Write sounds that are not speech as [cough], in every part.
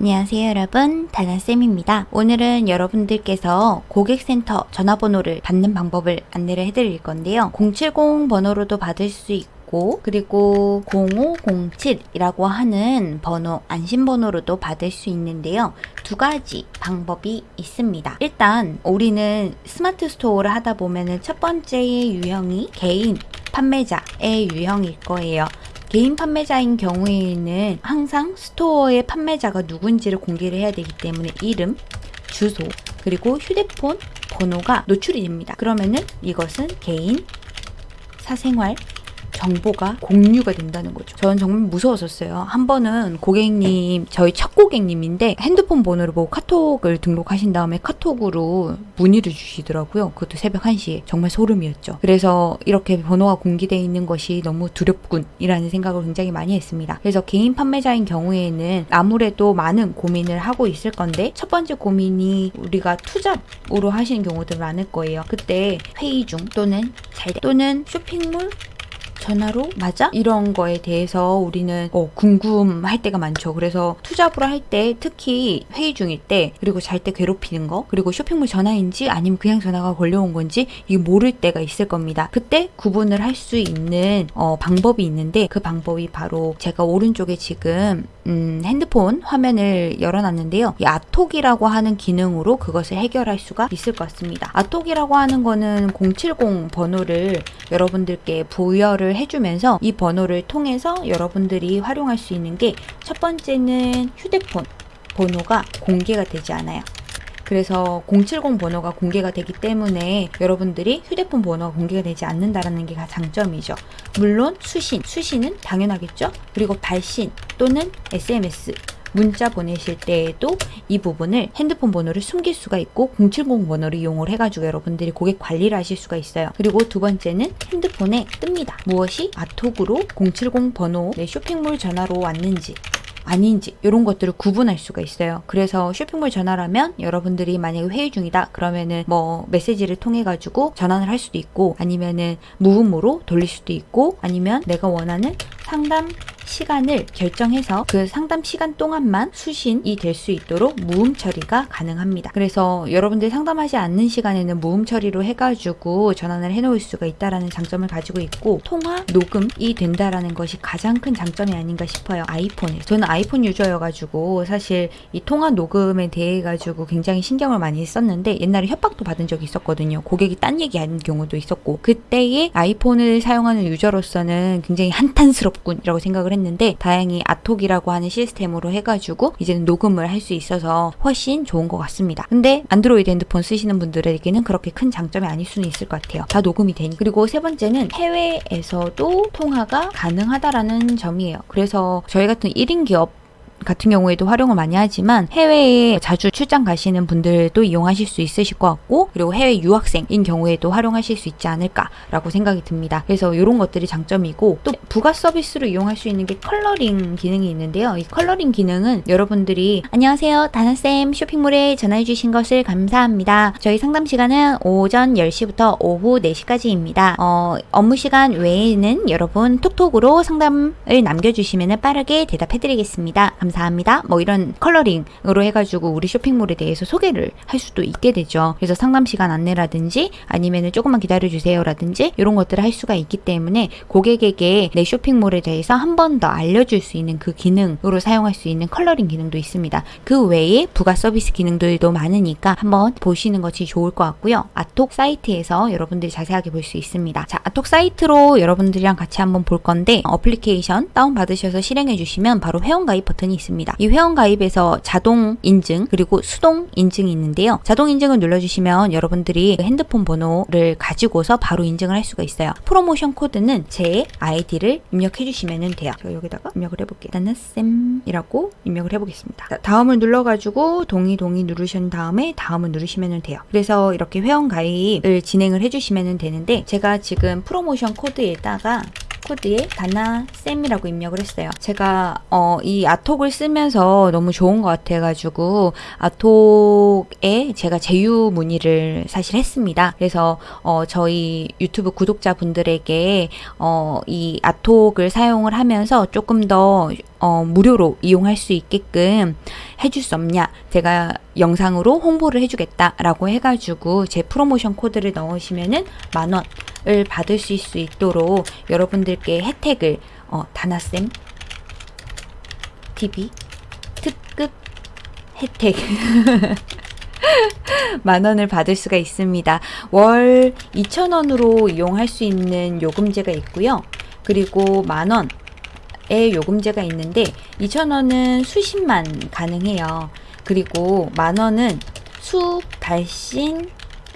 안녕하세요 여러분. 다나쌤입니다. 오늘은 여러분들께서 고객센터 전화번호를 받는 방법을 안내를 해드릴 건데요. 070 번호로도 받을 수 있고 그리고 0507이라고 하는 번호 안심번호로도 받을 수 있는데요. 두 가지 방법이 있습니다. 일단 우리는 Smart Store를 하다 보면은 첫 번째의 유형이 개인 판매자의 유형일 거예요 개인 판매자인 경우에는 항상 store의 판매자가 누군지를 공개를 해야 되기 때문에 이름, 주소, 그리고 휴대폰 번호가 노출이 됩니다. 그러면은 이것은 개인 사생활 정보가 공유가 된다는 거죠. 저는 정말 무서웠었어요. 한 번은 고객님, 저희 첫 고객님인데 핸드폰 번호를 보고 카톡을 등록하신 다음에 카톡으로 문의를 주시더라고요. 그것도 새벽 1시에. 정말 소름이었죠. 그래서 이렇게 번호가 공개되어 있는 것이 너무 두렵군이라는 생각을 굉장히 많이 했습니다. 그래서 개인 판매자인 경우에는 아무래도 많은 고민을 하고 있을 건데 첫 번째 고민이 우리가 투잡으로 하시는 경우도 많을 거예요. 그때 회의 중 또는 잘 또는 쇼핑몰 전화로 맞아? 이런 거에 대해서 우리는 어, 궁금할 때가 많죠. 그래서 투잡으로 할때 특히 회의 중일 때 그리고 잘 때 괴롭히는 거 그리고 쇼핑몰 전화인지 아니면 그냥 전화가 걸려온 건지 이게 모를 때가 있을 겁니다. 그때 구분을 할 수 있는 어, 방법이 있는데 그 방법이 바로 제가 오른쪽에 지금 음, 핸드폰 화면을 열어놨는데요. 이 아톡이라고 하는 기능으로 그것을 해결할 수가 있을 것 같습니다. 아톡이라고 하는 거는 070 번호를 여러분들께 부여를 해주면서 이 번호를 통해서 여러분들이 활용할 수 있는 게 첫 번째는 휴대폰 번호가 공개가 되지 않아요. 그래서 070 번호가 공개가 되기 때문에 여러분들이 휴대폰 번호가 공개가 되지 않는다라는 게 장점이죠. 물론 수신, 수신은 당연하겠죠. 그리고 발신 또는 SMS 문자 보내실 때에도 이 부분을 핸드폰 번호를 숨길 수가 있고 070 번호를 이용을 해가지고 여러분들이 고객 관리를 하실 수가 있어요. 그리고 두 번째는 핸드폰에 뜹니다. 무엇이 아톡으로 070 번호 내 쇼핑몰 전화로 왔는지 아닌지 이런 것들을 구분할 수가 있어요. 그래서 쇼핑몰 전화라면 여러분들이 만약에 회의 중이다 그러면은 뭐 메시지를 통해 가지고 전환을 할 수도 있고 아니면은 무음으로 돌릴 수도 있고 아니면 내가 원하는 상담 시간을 결정해서 그 상담 시간 동안만 수신이 될 수 있도록 무음 처리가 가능합니다. 그래서 여러분들 상담하지 않는 시간에는 무음 처리로 해가지고 전환을 해놓을 수가 있다라는 장점을 가지고 있고 통화 녹음이 된다라는 것이 가장 큰 장점이 아닌가 싶어요. 아이폰에 저는 아이폰 유저여가지고 사실 이 통화 녹음에 대해 가지고 굉장히 신경을 많이 썼는데 옛날에 협박도 받은 적이 있었거든요. 고객이 딴 얘기하는 경우도 있었고 그때의 아이폰을 사용하는 유저로서는 굉장히 한탄스럽군이라고 생각을 했는데 다행히 아톡이라고 하는 시스템으로 해가지고 이제는 녹음을 할 수 있어서 훨씬 좋은 것 같습니다. 근데 안드로이드 핸드폰 쓰시는 분들에게는 그렇게 큰 장점이 아닐 수는 있을 것 같아요. 다 녹음이 되니. 그리고 세 번째는 해외에서도 통화가 가능하다라는 점이에요. 그래서 저희 같은 1인 기업 같은 경우에도 활용을 많이 하지만 해외에 자주 출장 가시는 분들도 이용하실 수 있으실 것 같고 그리고 해외 유학생인 경우에도 활용하실 수 있지 않을까라고 생각이 듭니다. 그래서 이런 것들이 장점이고 또 부가 서비스로 이용할 수 있는 게 컬러링 기능이 있는데요. 이 컬러링 기능은 여러분들이 안녕하세요 다나쌤 쇼핑몰에 전화해 주신 것을 감사합니다. 저희 상담 시간은 오전 10시부터 오후 4시까지입니다. 어, 업무 시간 외에는 여러분 톡톡으로 상담을 남겨주시면 빠르게 대답해 드리겠습니다. 감사합니다. 뭐 이런 컬러링으로 해가지고 우리 쇼핑몰에 대해서 소개를 할 수도 있게 되죠. 그래서 상담 시간 안내라든지 아니면은 조금만 기다려주세요라든지 이런 것들을 할 수가 있기 때문에 고객에게 내 쇼핑몰에 대해서 한 번 더 알려줄 수 있는 그 기능으로 사용할 수 있는 컬러링 기능도 있습니다. 그 외에 부가 서비스 기능들도 많으니까 한번 보시는 것이 좋을 것 같고요. 아톡 사이트에서 여러분들이 자세하게 볼 수 있습니다. 자, 아톡 사이트로 여러분들이랑 같이 한번 볼 건데 어플리케이션 다운받으셔서 실행해 주시면 바로 회원가입 버튼이 있습니다. 이 회원 가입에서 자동 인증 그리고 수동 인증이 있는데요. 자동 인증을 눌러주시면 여러분들이 핸드폰 번호를 가지고서 바로 인증을 할 수가 있어요. 프로모션 코드는 제 아이디를 입력해 주시면 돼요. 저 여기다가 입력을 해볼게요. 나는 쌤이라고 입력을 해보겠습니다. 자, 다음을 눌러가지고 동의 동의 누르신 다음에 다음을 누르시면 돼요. 그래서 이렇게 회원 가입을 진행을 해주시면 되는데 제가 지금 프로모션 코드에다가 코드에 다나쌤이라고 입력을 했어요. 제가 어, 이 아톡을 쓰면서 너무 좋은 것 같아가지고 아톡에 제가 제휴 문의를 사실 했습니다. 그래서 어, 저희 유튜브 구독자분들에게 어, 이 아톡을 사용을 하면서 조금 더 어, 무료로 이용할 수 있게끔 해줄 수 없냐. 제가 영상으로 홍보를 해주겠다 라고 해가지고 제 프로모션 코드를 넣으시면은 만원 을 받으실 수 있도록 여러분들께 혜택을 어, 다나쌤 TV 특급 혜택 [laughs] 만 원을 받을 수가 있습니다. 월 2,000원으로 이용할 수 있는 요금제가 있고요. 그리고 만 원의 요금제가 있는데 2,000원은 수십만 가능해요. 그리고 만 원은 수, 달신,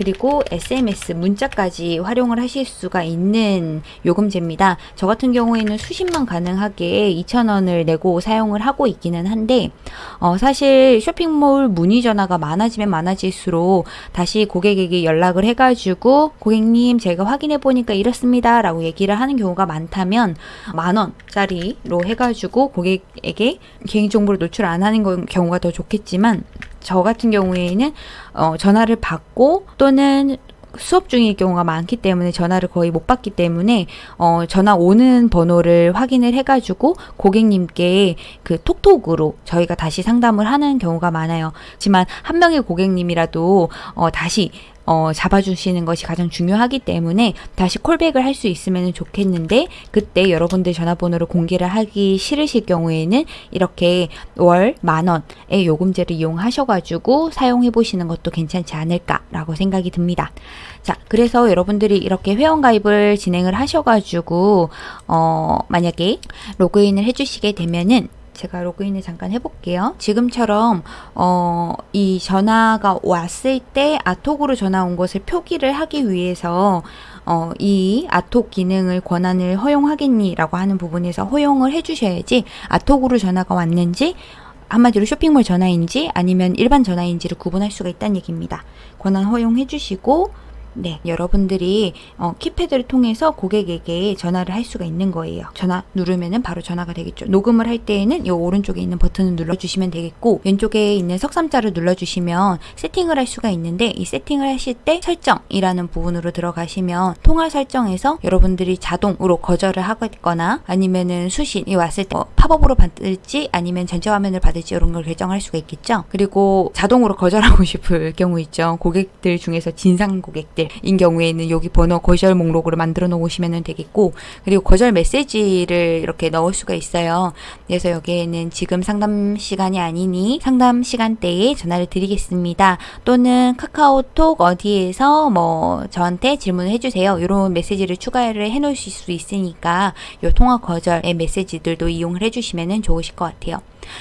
그리고 SMS 문자까지 활용을 하실 수가 있는 요금제입니다. 저 같은 경우에는 수십만 가능하게 2,000원을 내고 사용을 하고 있기는 한데 어, 사실 쇼핑몰 문의 전화가 많아지면 많아질수록 다시 고객에게 연락을 해가지고 고객님 제가 확인해 보니까 이렇습니다 라고 얘기를 하는 경우가 많다면 만 원짜리로 해가지고 고객에게 개인정보를 노출 안 하는 경우가 더 좋겠지만 저 같은 경우에는 어, 전화를 받고 또는 수업 중일 경우가 많기 때문에 전화를 거의 못 받기 때문에 어, 전화 오는 번호를 확인을 해가지고 고객님께 그 톡톡으로 저희가 다시 상담을 하는 경우가 많아요. 하지만 한 명의 고객님이라도 어, 다시 어, 잡아주시는 것이 가장 중요하기 때문에 다시 콜백을 할 수 있으면 좋겠는데 그때 여러분들 전화번호를 공개를 하기 싫으실 경우에는 이렇게 월 만원의 요금제를 이용하셔가지고 사용해 보시는 것도 괜찮지 않을까라고 생각이 듭니다. 자, 그래서 여러분들이 이렇게 회원가입을 진행을 하셔가지고 어, 만약에 로그인을 해주시게 되면은 제가 로그인을 잠깐 해볼게요. 지금처럼 어, 이 전화가 왔을 때 아톡으로 전화 온 것을 표기를 하기 위해서 어, 이 아톡 기능을 권한을 허용하겠니 라고 하는 부분에서 허용을 해주셔야지 아톡으로 전화가 왔는지 한마디로 쇼핑몰 전화인지 아니면 일반 전화인지를 구분할 수가 있다는 얘기입니다. 권한 허용해 주시고 네, 여러분들이 어, 키패드를 통해서 고객에게 전화를 할 수가 있는 거예요. 전화 누르면은 바로 전화가 되겠죠. 녹음을 할 때에는 이 오른쪽에 있는 버튼을 눌러주시면 되겠고 왼쪽에 있는 석삼자를 눌러주시면 세팅을 할 수가 있는데 이 세팅을 하실 때 설정이라는 부분으로 들어가시면 통화 설정에서 여러분들이 자동으로 거절을 하거나 아니면은 수신이 왔을 때 어, 팝업으로 받을지 아니면 전체 화면을 받을지 이런 걸 결정할 수가 있겠죠. 그리고 자동으로 거절하고 [laughs] 싶을 경우 있죠. 고객들 중에서 진상 고객들 것들인 경우에는 여기 번호 거절 목록으로 만들어 놓으시면 되겠고 그리고 거절 메시지를 이렇게 넣을 수가 있어요. 그래서 여기에는 지금 상담 시간이 아니니 상담 시간대에 전화를 드리겠습니다. 또는 카카오톡 어디에서 뭐 저한테 질문을 해주세요. 이런 메시지를 추가를 해 놓으실 수 있으니까 이 통화 거절의 메시지들도 이용을 해주시면 좋으실 것 같아요.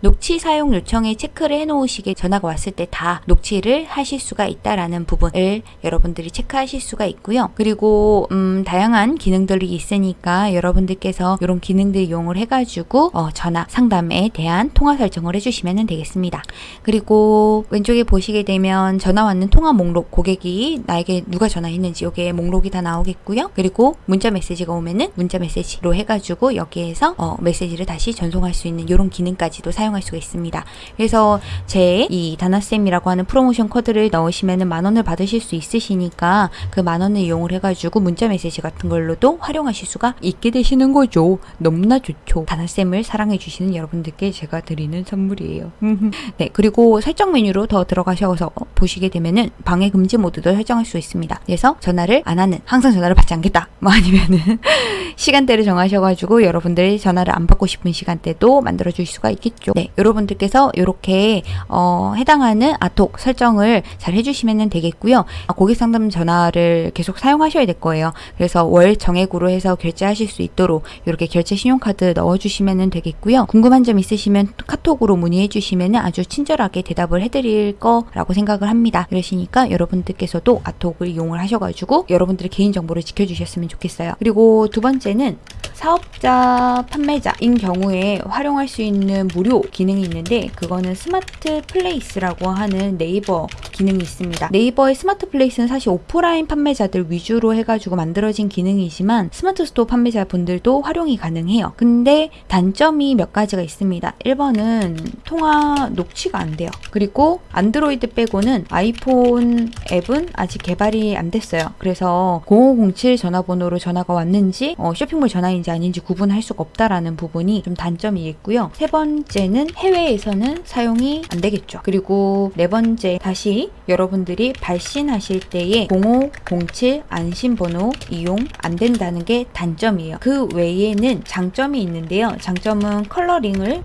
녹취 사용 요청에 체크를 해 놓으시게 전화가 왔을 때 다 녹취를 하실 수가 있다라는 부분을 여러분들이 체크하실 수가 있고요. 그리고 음, 다양한 기능들이 있으니까 여러분들께서 이런 기능들 이용을 해가지고 어, 전화 상담에 대한 통화 설정을 해주시면 되겠습니다. 그리고 왼쪽에 보시게 되면 전화 왔는 통화 목록 고객이 나에게 누가 전화했는지 여기에 목록이 다 나오겠고요. 그리고 문자 메시지가 오면은 문자 메시지로 해가지고 여기에서 어, 메시지를 다시 전송할 수 있는 이런 기능까지 도또 사용할 수가 있습니다. 그래서 제 이 다나쌤이라고 하는 프로모션 코드를 넣으시면 만 원을 받으실 수 있으시니까 그 만 원을 이용을 해가지고 문자 메시지 같은 걸로도 활용하실 수가 있게 되시는 거죠. 너무나 좋죠. 다나쌤을 사랑해주시는 여러분들께 제가 드리는 선물이에요. [laughs] 네, 그리고 설정 메뉴로 더 들어가셔서 보시게 되면은 방해 금지 모드도 설정할 수 있습니다. 그래서 전화를 안 하는, 항상 전화를 받지 않겠다. [laughs] 뭐 아니면은 [laughs] 시간대를 정하셔가지고 여러분들이 전화를 안 받고 싶은 시간대도 만들어 주실 수가 있겠 죠. 있죠. 네, 여러분들께서 이렇게 어, 해당하는 아톡 설정을 잘 해주시면 되겠고요. 아, 고객 상담 전화를 계속 사용하셔야 될 거예요. 그래서 월 정액으로 해서 결제하실 수 있도록 이렇게 결제 신용카드 넣어주시면 되겠고요. 궁금한 점 있으시면 카톡으로 문의해 주시면 아주 친절하게 대답을 해드릴 거라고 생각을 합니다. 그러시니까 여러분들께서도 아톡을 이용을 하셔가지고 여러분들의 개인정보를 지켜주셨으면 좋겠어요. 그리고 두 번째는 사업자 판매자인 경우에 활용할 수 있는 무료 기능이 있는데 그거는 스마트 플레이스라고 하는 네이버 기능이 있습니다. 네이버의 스마트 플레이스는 사실 오프라인 판매자들 위주로 해가지고 만들어진 기능이지만 스마트 스토어 판매자 분들도 활용이 가능해요. 근데 단점이 몇 가지가 있습니다. 1번은 통화 녹취가 안 돼요. 그리고 안드로이드 빼고는 아이폰 앱은 아직 개발이 안 됐어요. 그래서 0507 전화번호로 전화가 왔는지 어, 쇼핑몰 전화인지 아닌지 구분할 수가 없다라는 부분이 좀 단점이 있고요. 세 번째는 해외에서는 사용이 안 되겠죠. 그리고 네 번째 다시 여러분들이 발신하실 때에 0507 안심번호 이용 안 된다는 게 단점이에요. 그 외에는 장점이 있는데요. 장점은 컬러링을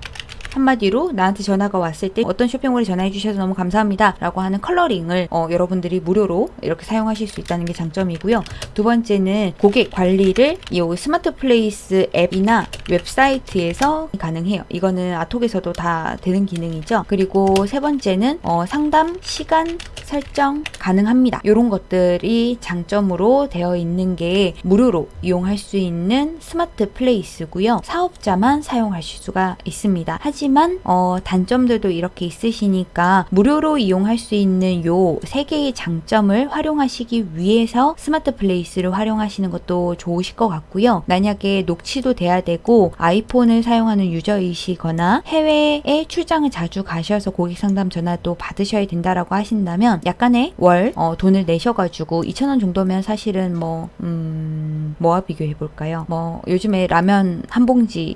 한마디로 나한테 전화가 왔을 때 어떤 쇼핑몰에 전화해 주셔서 너무 감사합니다 라고 하는 컬러링을 어, 여러분들이 무료로 이렇게 사용하실 수 있다는 게 장점이고요. 두 번째는 고객 관리를 이 스마트 플레이스 앱이나 웹사이트에서 가능해요. 이거는 아톡에서도 다 되는 기능이죠. 그리고 세 번째는 어, 상담 시간 설정 가능합니다. 이런 것들이 장점으로 되어 있는 게 무료로 이용할 수 있는 스마트 플레이스고요. 사업자만 사용하실 수가 있습니다. 하지만 어, 단점들도 이렇게 있으시니까 무료로 이용할 수 있는 요 세 개의 장점을 활용하시기 위해서 스마트 플레이스를 활용하시는 것도 좋으실 것 같고요. 만약에 녹취도 돼야 되고 아이폰을 사용하는 유저이시거나 해외에 출장을 자주 가셔서 고객 상담 전화도 받으셔야 된다라고 하신다면 약간의 월 어, 돈을 내셔가지고 2,000원 정도면 사실은 뭐 음, 뭐와 비교해 볼까요? 뭐 요즘에 라면 한 봉지에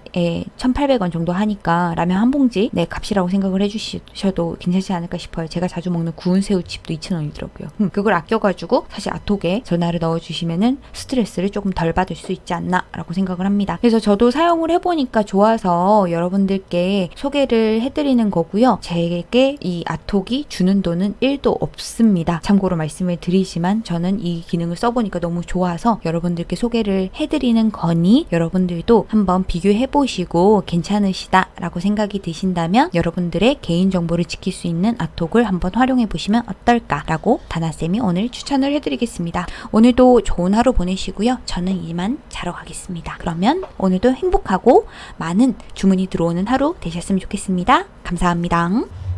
1,800원 정도 하니까 라면 한 봉지 네 값이라고 생각을 해주셔도 괜찮지 않을까 싶어요. 제가 자주 먹는 구운 새우칩도 2,000원이더라고요. 음, 그걸 아껴가지고 사실 아톡에 전화를 넣어주시면은 스트레스를 조금 덜 받을 수 있지 않나라고 생각을 합니다. 그래서 저도 사용을 해보니까 좋아서 여러분들께 소개를 해드리는 거고요. 제게 이 아톡이 주는 돈은 1도 없습니다. 참고로 말씀을 드리지만 저는 이 기능을 써보니까 너무 좋아서 여러분들께 소개를 해드리는 거니 여러분들도 한번 비교해보시고 괜찮으시다 라고 생각이 드신다면 여러분들의 개인정보를 지킬 수 있는 아톡을 한번 활용해 보시면 어떨까 라고 다나쌤이 오늘 추천을 해드리겠습니다. 오늘도 좋은 하루 보내시고요. 저는 이만 자러 가겠습니다. 그러면 오늘도 행복하고 많은 주문이 들어오는 하루 되셨으면 좋겠습니다. 감사합니다.